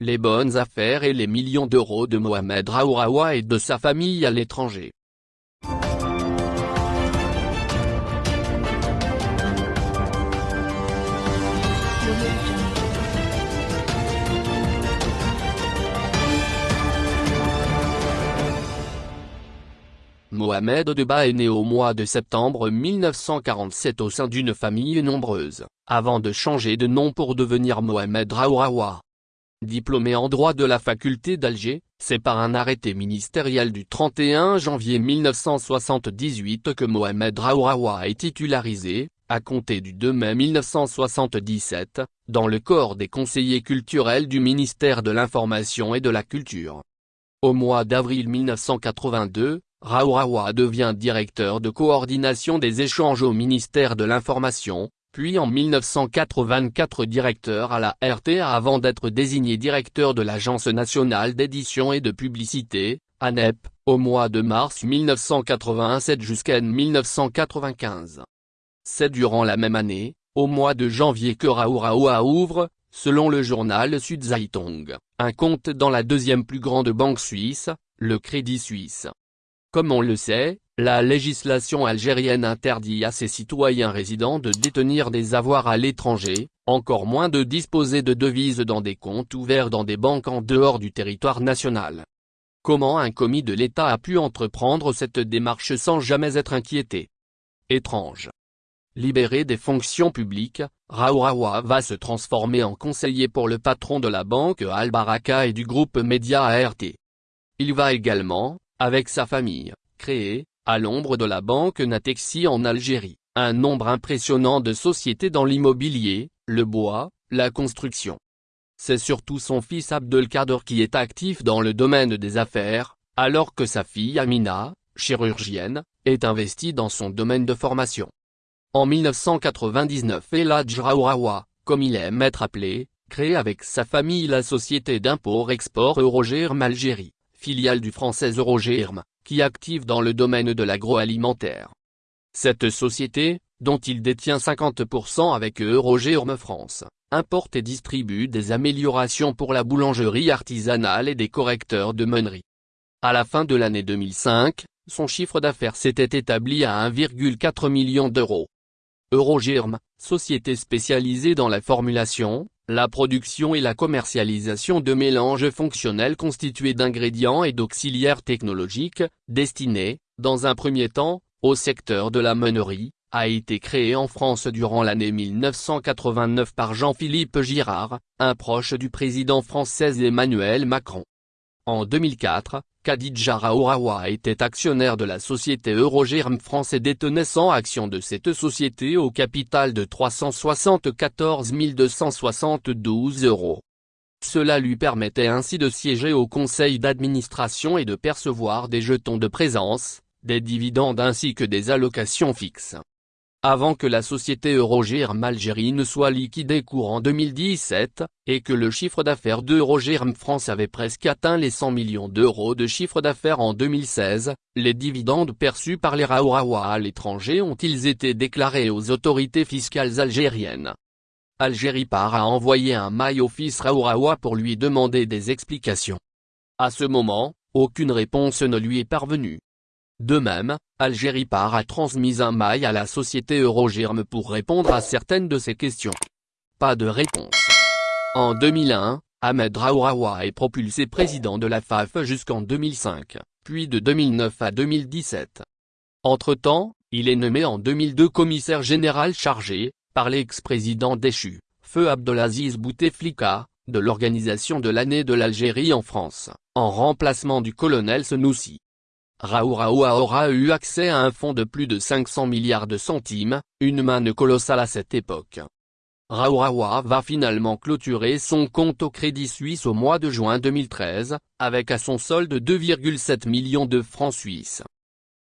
les bonnes affaires et les millions d'euros de Mohamed Raouraoua et de sa famille à l'étranger. Mohamed Deba est né au mois de septembre 1947 au sein d'une famille nombreuse, avant de changer de nom pour devenir Mohamed Raouraoua. Diplômé en droit de la faculté d'Alger, c'est par un arrêté ministériel du 31 janvier 1978 que Mohamed Raouraoua est titularisé, à compter du 2 mai 1977, dans le corps des conseillers culturels du ministère de l'Information et de la Culture. Au mois d'avril 1982, Raouraoua devient directeur de coordination des échanges au ministère de l'Information, puis en 1984 directeur à la RTA avant d'être désigné directeur de l'Agence nationale d'édition et de publicité, ANEP, au mois de mars 1987 jusqu'à 1995. C'est durant la même année, au mois de janvier que Raouraoua ouvre, selon le journal Sud Zeitung, un compte dans la deuxième plus grande banque suisse, le Crédit Suisse. Comme on le sait, la législation algérienne interdit à ses citoyens résidents de détenir des avoirs à l'étranger, encore moins de disposer de devises dans des comptes ouverts dans des banques en dehors du territoire national. Comment un commis de l'État a pu entreprendre cette démarche sans jamais être inquiété? Étrange. Libéré des fonctions publiques, Raouraoua va se transformer en conseiller pour le patron de la banque Al-Baraka et du groupe Média ART. Il va également, avec sa famille, créé, à l'ombre de la banque Natexi en Algérie, un nombre impressionnant de sociétés dans l'immobilier, le bois, la construction. C'est surtout son fils Abdelkader qui est actif dans le domaine des affaires, alors que sa fille Amina, chirurgienne, est investie dans son domaine de formation. En 1999 Eladj Raouraoua, comme il aime être appelé, crée avec sa famille la société d'import-export Eurogerm Algérie filiale du français Eurogerm, qui active dans le domaine de l'agroalimentaire. Cette société, dont il détient 50% avec Eurogerm France, importe et distribue des améliorations pour la boulangerie artisanale et des correcteurs de meunerie. À la fin de l'année 2005, son chiffre d'affaires s'était établi à 1,4 million d'euros. Eurogerm, société spécialisée dans la formulation, la production et la commercialisation de mélanges fonctionnels constitués d'ingrédients et d'auxiliaires technologiques, destinés, dans un premier temps, au secteur de la meunerie, a été créé en France durant l'année 1989 par Jean-Philippe Girard, un proche du président français Emmanuel Macron. En 2004, Khadija Raouraoua était actionnaire de la société Eurogerm France et détenait 100 actions de cette société au capital de 374 272 euros. Cela lui permettait ainsi de siéger au conseil d'administration et de percevoir des jetons de présence, des dividendes ainsi que des allocations fixes avant que la société Eurogerm Algérie ne soit liquidée courant 2017, et que le chiffre d'affaires d'Eurogerm France avait presque atteint les 100 millions d'euros de chiffre d'affaires en 2016, les dividendes perçus par les Raourawa à l'étranger ont-ils été déclarés aux autorités fiscales algériennes? Algérie part a envoyé un mail fils Raourawa pour lui demander des explications. À ce moment, aucune réponse ne lui est parvenue. De même, Algérie Par a transmis un mail à la société Eurogerm pour répondre à certaines de ces questions. Pas de réponse. En 2001, Ahmed Raouraoua est propulsé président de la FAF jusqu'en 2005, puis de 2009 à 2017. Entre-temps, il est nommé en 2002 commissaire général chargé, par l'ex-président déchu, Feu Abdelaziz Bouteflika, de l'organisation de l'année de l'Algérie en France, en remplacement du colonel Senoussi. Aura eu accès à un fonds de plus de 500 milliards de centimes, une manne colossale à cette époque. Raouraoua va finalement clôturer son compte au Crédit Suisse au mois de juin 2013, avec à son solde 2,7 millions de francs suisses.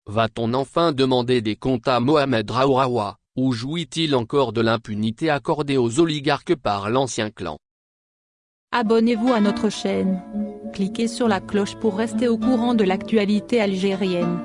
Va-t-on enfin demander des comptes à Mohamed Raouraoua, ou jouit-il encore de l'impunité accordée aux oligarques par l'ancien clan? Abonnez-vous à notre chaîne. Cliquez sur la cloche pour rester au courant de l'actualité algérienne.